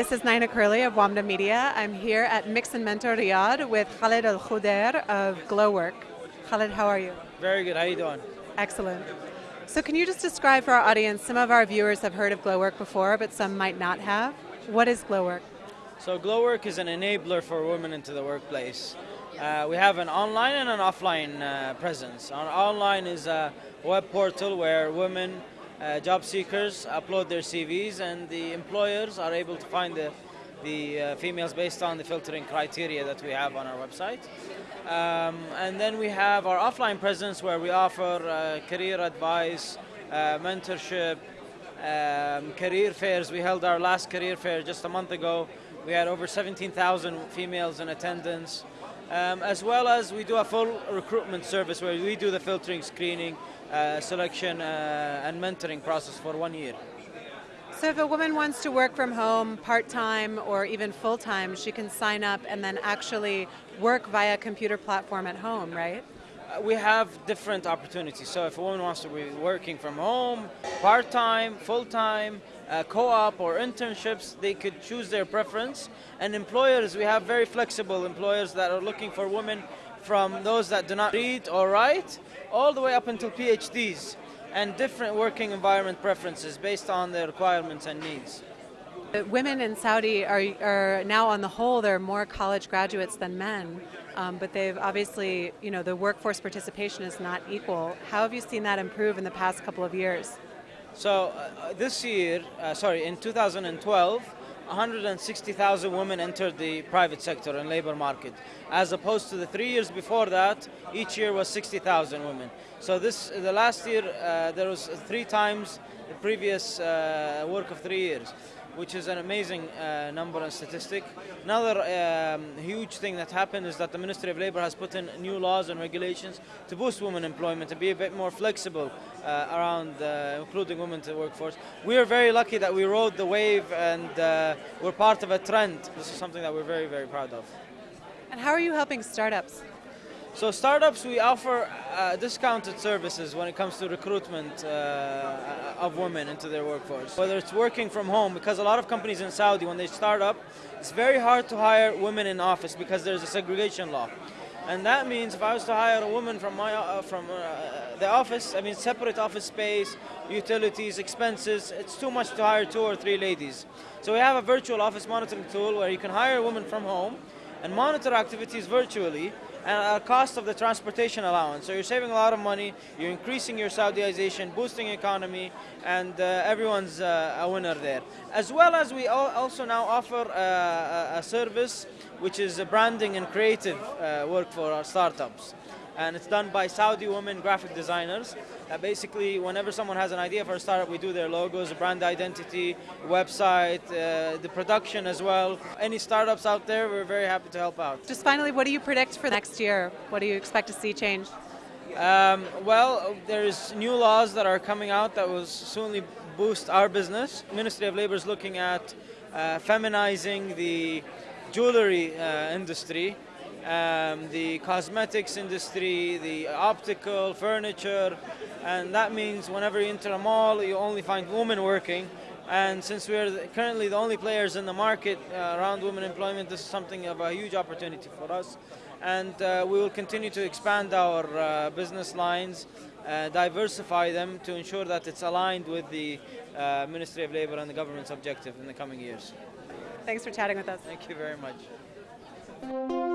This is Naina Curley of Wamda Media. I'm here at Mix and Mentor Riyadh with Khaled Al Khudair of Glowork. Khaled, how are you? Very good. How are you doing? Excellent. So, can you just describe for our audience? Some of our viewers have heard of Glowork before, but some might not have. What is Glowork? So, Glowork is an enabler for women into the workplace. Uh, we have an online and an offline uh, presence. Our online is a web portal where women, uh, job seekers, upload their CVs, and the employers are able to find the the uh, females based on the filtering criteria that we have on our website. Um, and then we have our offline presence where we offer uh, career advice, uh, mentorship, um, career fairs. We held our last career fair just a month ago. We had over 17,000 females in attendance. Um, as well as we do a full recruitment service where we do the filtering, screening, uh, selection, uh, and mentoring process for one year. So if a woman wants to work from home part-time or even full-time, she can sign up and then actually work via computer platform at home, right? Uh, we have different opportunities. So if a woman wants to be working from home, part-time, full-time, uh, co-op or internships, they could choose their preference. And employers, we have very flexible employers that are looking for women from those that do not read or write, all the way up until PhDs and different working environment preferences based on their requirements and needs. Women in Saudi are, are now, on the whole, they're more college graduates than men, um, but they've obviously, you know, the workforce participation is not equal. How have you seen that improve in the past couple of years? So uh, this year, uh, sorry, in 2012, 160,000 women entered the private sector and labor market, as opposed to the three years before that, each year was 60,000 women. So this, the last year, uh, there was three times the previous uh, work of three years which is an amazing uh, number and statistic. Another um, huge thing that happened is that the Ministry of Labour has put in new laws and regulations to boost women employment, and be a bit more flexible uh, around uh, including women to the workforce. We are very lucky that we rode the wave and uh, we're part of a trend. This is something that we're very, very proud of. And how are you helping startups? So startups, we offer uh, discounted services when it comes to recruitment uh, of women into their workforce. Whether it's working from home, because a lot of companies in Saudi, when they start up, it's very hard to hire women in office because there's a segregation law. And that means if I was to hire a woman from my uh, from uh, the office, I mean separate office space, utilities, expenses, it's too much to hire two or three ladies. So we have a virtual office monitoring tool where you can hire a woman from home and monitor activities virtually and at cost of the transportation allowance. So you're saving a lot of money, you're increasing your Saudization, boosting economy, and uh, everyone's uh, a winner there. As well as we also now offer uh, a service which is a branding and creative uh, work for our startups and it's done by Saudi women graphic designers. Uh, basically, whenever someone has an idea for a startup, we do their logos, brand identity, website, uh, the production as well. Any startups out there, we're very happy to help out. Just finally, what do you predict for next year? What do you expect to see change? Um, well, there's new laws that are coming out that will soonly boost our business. Ministry of Labor is looking at uh, feminizing the jewelry uh, industry um, the cosmetics industry, the optical, furniture, and that means whenever you enter a mall, you only find women working. And since we're currently the only players in the market uh, around women employment, this is something of a huge opportunity for us. And uh, we will continue to expand our uh, business lines, uh, diversify them to ensure that it's aligned with the uh, Ministry of Labour and the government's objective in the coming years. Thanks for chatting with us. Thank you very much.